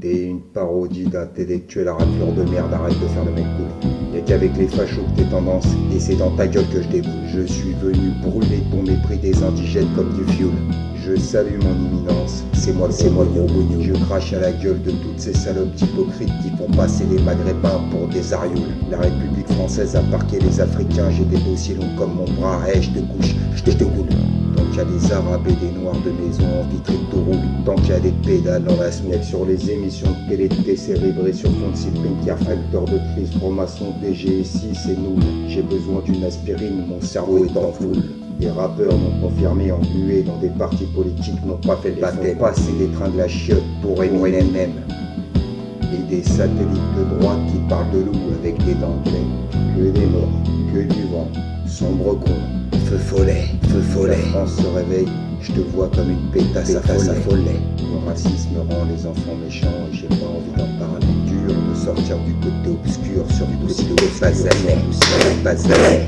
T'es une parodie d'intellectuel raclure de merde, arrête de faire le mec cool. Y'a qu'avec les fachos que t'es tendance, et c'est dans ta gueule que je déboule. Je suis venu brûler ton mépris des indigènes comme du fioul. Je salue mon imminence, c'est moi, c'est moi le gros Je crache à la gueule de toutes ces salopes hypocrites qui font passer les maghrébins pour des arioules. La République française a parqué les Africains, j'ai des dossiers longs comme mon bras, hey, je te couche, je te. A des arabes et des noirs de maison en vitrine tout roule. Tant qu'il y a des pédales dans la semaine sur les émissions de télé cérébrées sur fond de cyprine, facteur de crise, formation DGSI, c'est nous. J'ai besoin d'une aspirine, mon cerveau est en foule. Les rappeurs m'ont confirmé englués dans des partis politiques n'ont pas fait le baptême. Passer des trains de la chiotte pour Eminem. Et des satellites de droite qui parlent de loup avec des dentelles. Que des morts, que du vent, sombre con, feu follet, La France se réveille, je te vois comme une pétasse, pétasse à follet. Le racisme rend les enfants méchants et j'ai pas envie d'en parler. Dur de sortir du côté obscur sur du dossier de Bazalet,